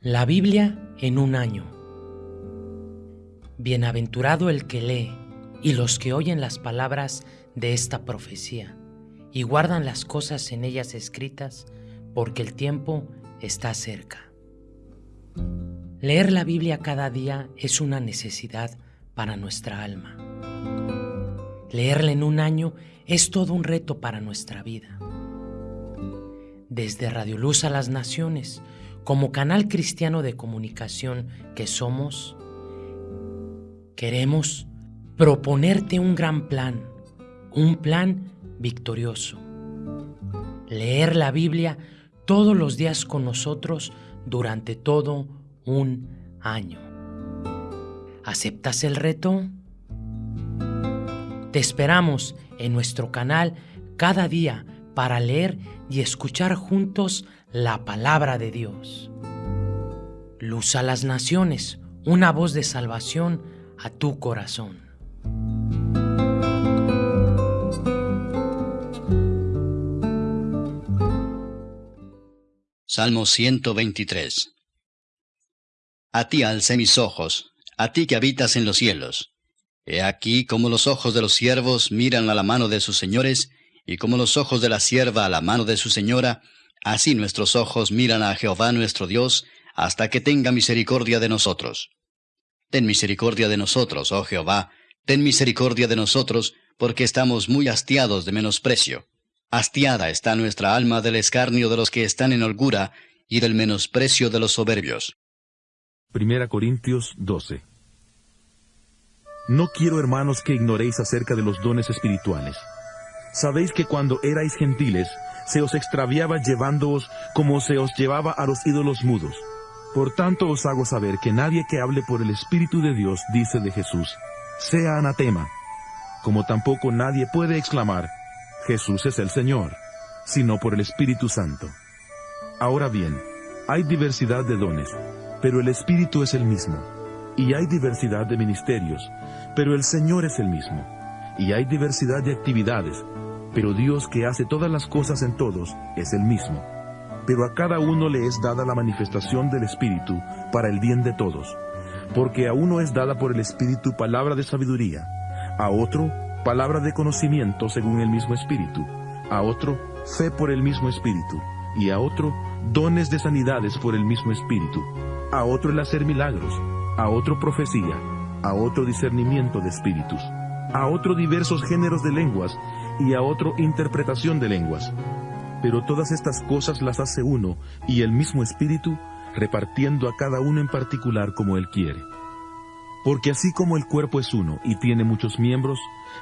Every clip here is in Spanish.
La Biblia en un año. Bienaventurado el que lee y los que oyen las palabras de esta profecía y guardan las cosas en ellas escritas, porque el tiempo está cerca. Leer la Biblia cada día es una necesidad para nuestra alma. Leerla en un año es todo un reto para nuestra vida. Desde Radio Luz a las Naciones, como canal cristiano de comunicación que somos, queremos proponerte un gran plan, un plan victorioso. Leer la Biblia todos los días con nosotros durante todo un año. ¿Aceptas el reto? Te esperamos en nuestro canal cada día para leer y escuchar juntos la palabra de Dios. Luz a las naciones, una voz de salvación a tu corazón. Salmo 123 A ti alcé mis ojos, a ti que habitas en los cielos. He aquí como los ojos de los siervos miran a la mano de sus señores, y como los ojos de la sierva a la mano de su señora, así nuestros ojos miran a Jehová nuestro Dios, hasta que tenga misericordia de nosotros. Ten misericordia de nosotros, oh Jehová, ten misericordia de nosotros, porque estamos muy hastiados de menosprecio. Hastiada está nuestra alma del escarnio de los que están en holgura, y del menosprecio de los soberbios. Primera Corintios 12 No quiero, hermanos, que ignoréis acerca de los dones espirituales Sabéis que cuando erais gentiles, se os extraviaba llevándoos como se os llevaba a los ídolos mudos. Por tanto os hago saber que nadie que hable por el Espíritu de Dios dice de Jesús, sea anatema, como tampoco nadie puede exclamar, Jesús es el Señor, sino por el Espíritu Santo. Ahora bien, hay diversidad de dones, pero el Espíritu es el mismo, y hay diversidad de ministerios, pero el Señor es el mismo, y hay diversidad de actividades, pero Dios que hace todas las cosas en todos es el mismo. Pero a cada uno le es dada la manifestación del Espíritu para el bien de todos. Porque a uno es dada por el Espíritu palabra de sabiduría, a otro palabra de conocimiento según el mismo Espíritu, a otro fe por el mismo Espíritu, y a otro dones de sanidades por el mismo Espíritu, a otro el hacer milagros, a otro profecía, a otro discernimiento de espíritus, a otro diversos géneros de lenguas, y a otro interpretación de lenguas. Pero todas estas cosas las hace uno y el mismo Espíritu, repartiendo a cada uno en particular como Él quiere. Porque así como el cuerpo es uno y tiene muchos miembros,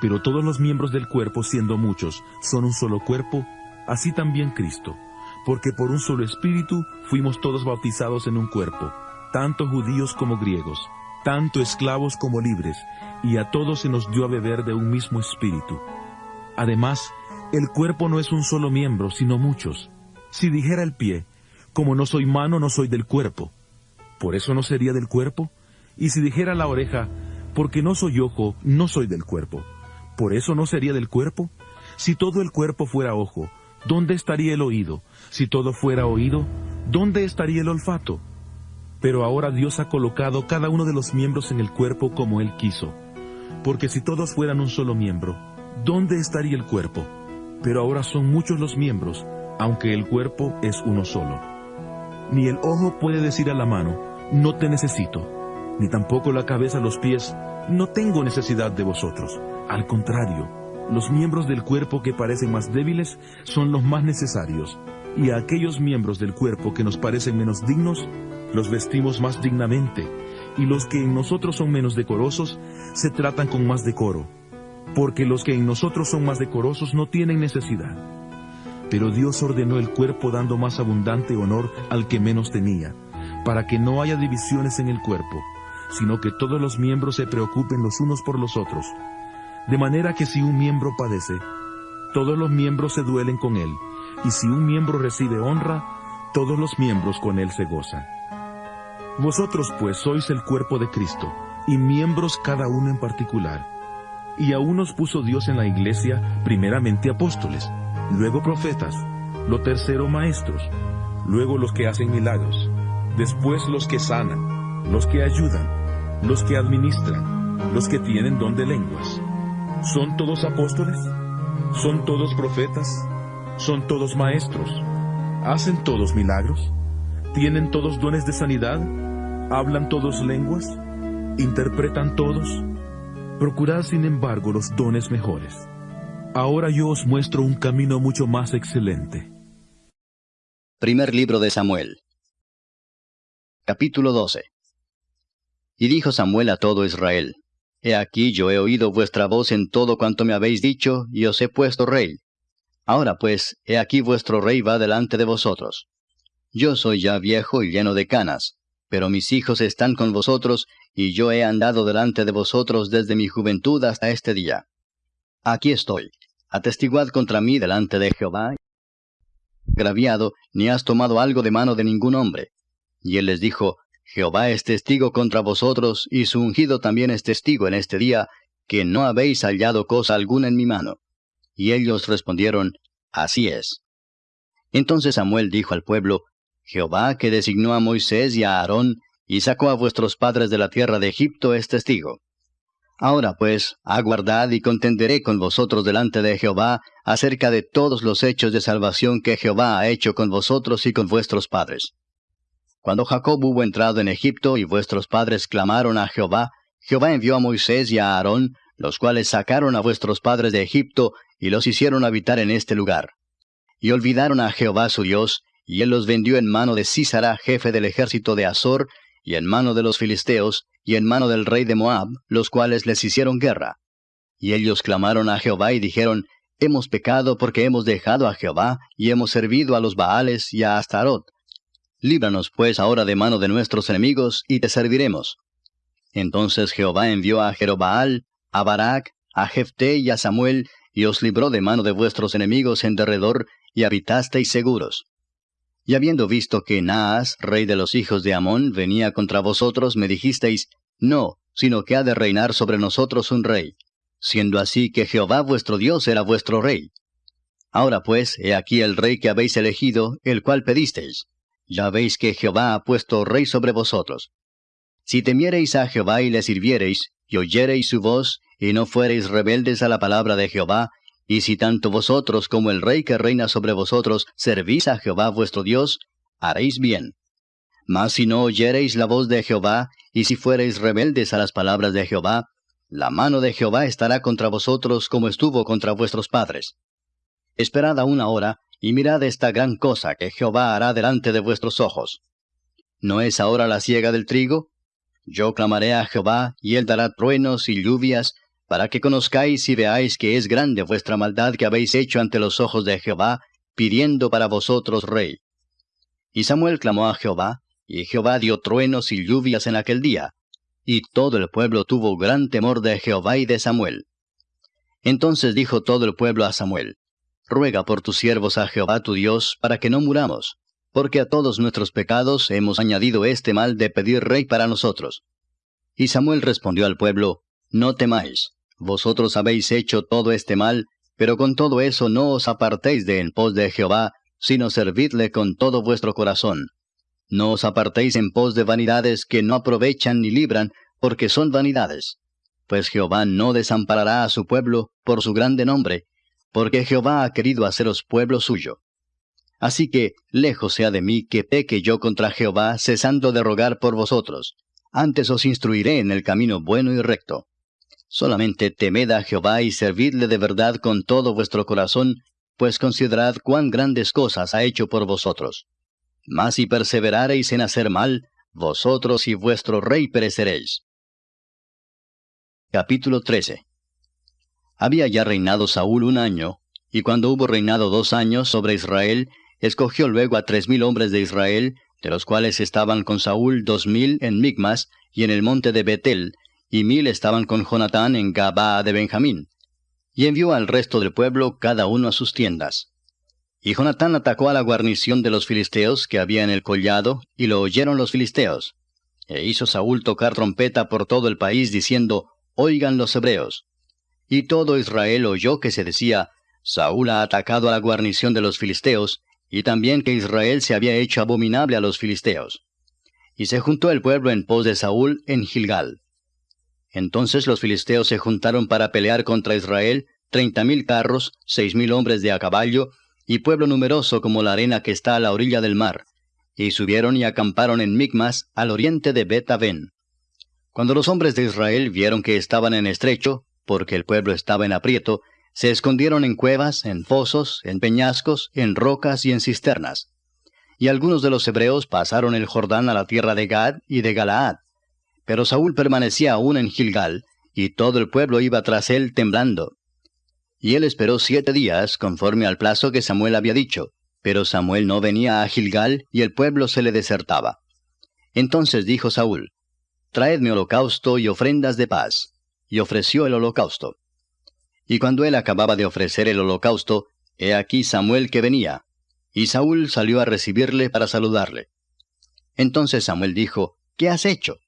pero todos los miembros del cuerpo siendo muchos son un solo cuerpo, así también Cristo. Porque por un solo Espíritu fuimos todos bautizados en un cuerpo, tanto judíos como griegos, tanto esclavos como libres, y a todos se nos dio a beber de un mismo Espíritu Además, el cuerpo no es un solo miembro, sino muchos. Si dijera el pie, como no soy mano, no soy del cuerpo, ¿por eso no sería del cuerpo? Y si dijera la oreja, porque no soy ojo, no soy del cuerpo, ¿por eso no sería del cuerpo? Si todo el cuerpo fuera ojo, ¿dónde estaría el oído? Si todo fuera oído, ¿dónde estaría el olfato? Pero ahora Dios ha colocado cada uno de los miembros en el cuerpo como Él quiso. Porque si todos fueran un solo miembro, ¿dónde estaría el cuerpo? Pero ahora son muchos los miembros, aunque el cuerpo es uno solo. Ni el ojo puede decir a la mano, no te necesito, ni tampoco la cabeza a los pies, no tengo necesidad de vosotros. Al contrario, los miembros del cuerpo que parecen más débiles son los más necesarios, y a aquellos miembros del cuerpo que nos parecen menos dignos, los vestimos más dignamente, y los que en nosotros son menos decorosos, se tratan con más decoro porque los que en nosotros son más decorosos no tienen necesidad. Pero Dios ordenó el cuerpo dando más abundante honor al que menos tenía, para que no haya divisiones en el cuerpo, sino que todos los miembros se preocupen los unos por los otros. De manera que si un miembro padece, todos los miembros se duelen con él, y si un miembro recibe honra, todos los miembros con él se gozan. Vosotros pues sois el cuerpo de Cristo, y miembros cada uno en particular y a unos puso Dios en la iglesia primeramente apóstoles, luego profetas, lo tercero maestros, luego los que hacen milagros, después los que sanan, los que ayudan, los que administran, los que tienen don de lenguas. ¿Son todos apóstoles? ¿Son todos profetas? ¿Son todos maestros? ¿Hacen todos milagros? ¿Tienen todos dones de sanidad? ¿Hablan todos lenguas? ¿Interpretan todos? Procurad sin embargo los dones mejores. Ahora yo os muestro un camino mucho más excelente. Primer libro de Samuel. Capítulo 12. Y dijo Samuel a todo Israel, He aquí yo he oído vuestra voz en todo cuanto me habéis dicho, y os he puesto rey. Ahora pues, he aquí vuestro rey va delante de vosotros. Yo soy ya viejo y lleno de canas, pero mis hijos están con vosotros, y yo he andado delante de vosotros desde mi juventud hasta este día. Aquí estoy, atestiguad contra mí delante de Jehová. Graviado, ni has tomado algo de mano de ningún hombre. Y él les dijo, Jehová es testigo contra vosotros, y su ungido también es testigo en este día, que no habéis hallado cosa alguna en mi mano. Y ellos respondieron, Así es. Entonces Samuel dijo al pueblo, Jehová que designó a Moisés y a Aarón, y sacó a vuestros padres de la tierra de Egipto, es testigo. Ahora pues, aguardad y contenderé con vosotros delante de Jehová acerca de todos los hechos de salvación que Jehová ha hecho con vosotros y con vuestros padres. Cuando Jacob hubo entrado en Egipto y vuestros padres clamaron a Jehová, Jehová envió a Moisés y a Aarón, los cuales sacaron a vuestros padres de Egipto y los hicieron habitar en este lugar. Y olvidaron a Jehová su Dios, y él los vendió en mano de Sísara, jefe del ejército de Azor, y en mano de los filisteos, y en mano del rey de Moab, los cuales les hicieron guerra. Y ellos clamaron a Jehová y dijeron, Hemos pecado porque hemos dejado a Jehová, y hemos servido a los Baales y a Astarot. Líbranos pues ahora de mano de nuestros enemigos, y te serviremos. Entonces Jehová envió a Jerobaal, a Barak, a Jefté y a Samuel, y os libró de mano de vuestros enemigos en derredor, y habitasteis seguros. Y habiendo visto que Naas, rey de los hijos de Amón, venía contra vosotros, me dijisteis, No, sino que ha de reinar sobre nosotros un rey, siendo así que Jehová vuestro Dios era vuestro rey. Ahora pues, he aquí el rey que habéis elegido, el cual pedisteis. Ya veis que Jehová ha puesto rey sobre vosotros. Si temiereis a Jehová y le sirviereis, y oyereis su voz, y no fuereis rebeldes a la palabra de Jehová, y si tanto vosotros como el rey que reina sobre vosotros servís a Jehová vuestro Dios, haréis bien. Mas si no oyereis la voz de Jehová, y si fuereis rebeldes a las palabras de Jehová, la mano de Jehová estará contra vosotros como estuvo contra vuestros padres. Esperad aún ahora, y mirad esta gran cosa que Jehová hará delante de vuestros ojos. ¿No es ahora la siega del trigo? Yo clamaré a Jehová, y él dará truenos y lluvias, para que conozcáis y veáis que es grande vuestra maldad que habéis hecho ante los ojos de Jehová, pidiendo para vosotros rey. Y Samuel clamó a Jehová, y Jehová dio truenos y lluvias en aquel día, y todo el pueblo tuvo gran temor de Jehová y de Samuel. Entonces dijo todo el pueblo a Samuel, Ruega por tus siervos a Jehová tu Dios, para que no muramos, porque a todos nuestros pecados hemos añadido este mal de pedir rey para nosotros. Y Samuel respondió al pueblo, No temáis, vosotros habéis hecho todo este mal, pero con todo eso no os apartéis de en pos de Jehová, sino servidle con todo vuestro corazón. No os apartéis en pos de vanidades que no aprovechan ni libran, porque son vanidades. Pues Jehová no desamparará a su pueblo por su grande nombre, porque Jehová ha querido haceros pueblo suyo. Así que, lejos sea de mí que peque yo contra Jehová, cesando de rogar por vosotros. Antes os instruiré en el camino bueno y recto. Solamente temed a Jehová y servidle de verdad con todo vuestro corazón, pues considerad cuán grandes cosas ha hecho por vosotros. Mas si perseverareis en hacer mal, vosotros y vuestro rey pereceréis. Capítulo 13 Había ya reinado Saúl un año, y cuando hubo reinado dos años sobre Israel, escogió luego a tres mil hombres de Israel, de los cuales estaban con Saúl dos mil en Migmas y en el monte de Betel, y mil estaban con Jonatán en Gabaa de Benjamín. Y envió al resto del pueblo cada uno a sus tiendas. Y Jonatán atacó a la guarnición de los filisteos que había en el collado, y lo oyeron los filisteos. E hizo Saúl tocar trompeta por todo el país, diciendo, Oigan los hebreos. Y todo Israel oyó que se decía, Saúl ha atacado a la guarnición de los filisteos, y también que Israel se había hecho abominable a los filisteos. Y se juntó el pueblo en pos de Saúl en Gilgal. Entonces los filisteos se juntaron para pelear contra Israel, treinta mil carros, seis mil hombres de a caballo, y pueblo numeroso como la arena que está a la orilla del mar. Y subieron y acamparon en Micmas, al oriente de bet Cuando los hombres de Israel vieron que estaban en estrecho, porque el pueblo estaba en aprieto, se escondieron en cuevas, en fosos, en peñascos, en rocas y en cisternas. Y algunos de los hebreos pasaron el Jordán a la tierra de Gad y de Galaad. Pero Saúl permanecía aún en Gilgal, y todo el pueblo iba tras él temblando. Y él esperó siete días, conforme al plazo que Samuel había dicho, pero Samuel no venía a Gilgal, y el pueblo se le desertaba. Entonces dijo Saúl, Traedme holocausto y ofrendas de paz. Y ofreció el holocausto. Y cuando él acababa de ofrecer el holocausto, he aquí Samuel que venía. Y Saúl salió a recibirle para saludarle. Entonces Samuel dijo, ¿Qué has hecho?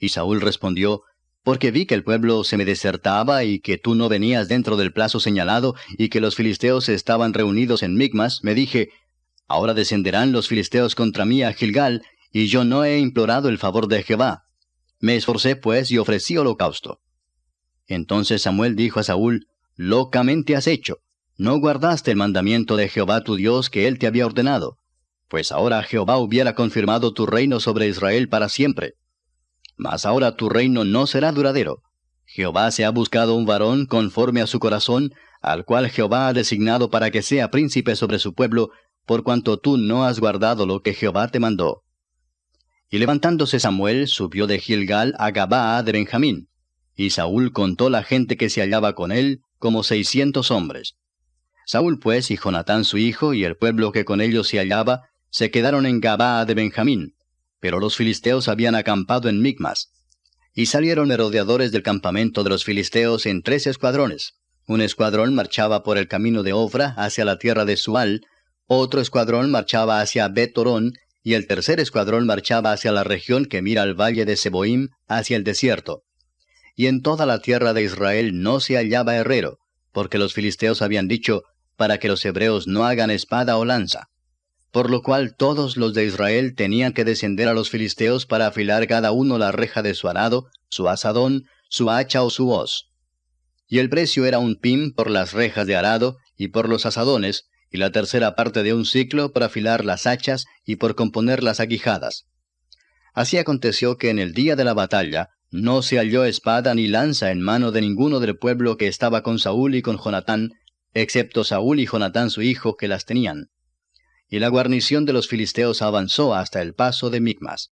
Y Saúl respondió, Porque vi que el pueblo se me desertaba y que tú no venías dentro del plazo señalado y que los filisteos estaban reunidos en Migmas, me dije, Ahora descenderán los filisteos contra mí a Gilgal, y yo no he implorado el favor de Jehová. Me esforcé pues y ofrecí holocausto. Entonces Samuel dijo a Saúl, Locamente has hecho, no guardaste el mandamiento de Jehová tu Dios que él te había ordenado, pues ahora Jehová hubiera confirmado tu reino sobre Israel para siempre. Mas ahora tu reino no será duradero. Jehová se ha buscado un varón conforme a su corazón, al cual Jehová ha designado para que sea príncipe sobre su pueblo, por cuanto tú no has guardado lo que Jehová te mandó. Y levantándose Samuel, subió de Gilgal a Gabaa de Benjamín. Y Saúl contó la gente que se hallaba con él, como seiscientos hombres. Saúl pues y Jonatán su hijo y el pueblo que con ellos se hallaba, se quedaron en Gabaa de Benjamín, pero los filisteos habían acampado en Micmas. Y salieron merodeadores del campamento de los filisteos en tres escuadrones. Un escuadrón marchaba por el camino de Ofra hacia la tierra de Sual, otro escuadrón marchaba hacia Betorón, y el tercer escuadrón marchaba hacia la región que mira al valle de Seboim, hacia el desierto y en toda la tierra de Israel no se hallaba herrero, porque los filisteos habían dicho, para que los hebreos no hagan espada o lanza. Por lo cual todos los de Israel tenían que descender a los filisteos para afilar cada uno la reja de su arado, su asadón, su hacha o su hoz. Y el precio era un pim por las rejas de arado y por los asadones, y la tercera parte de un ciclo por afilar las hachas y por componer las aguijadas. Así aconteció que en el día de la batalla, no se halló espada ni lanza en mano de ninguno del pueblo que estaba con Saúl y con Jonatán, excepto Saúl y Jonatán su hijo que las tenían. Y la guarnición de los filisteos avanzó hasta el paso de Micmas.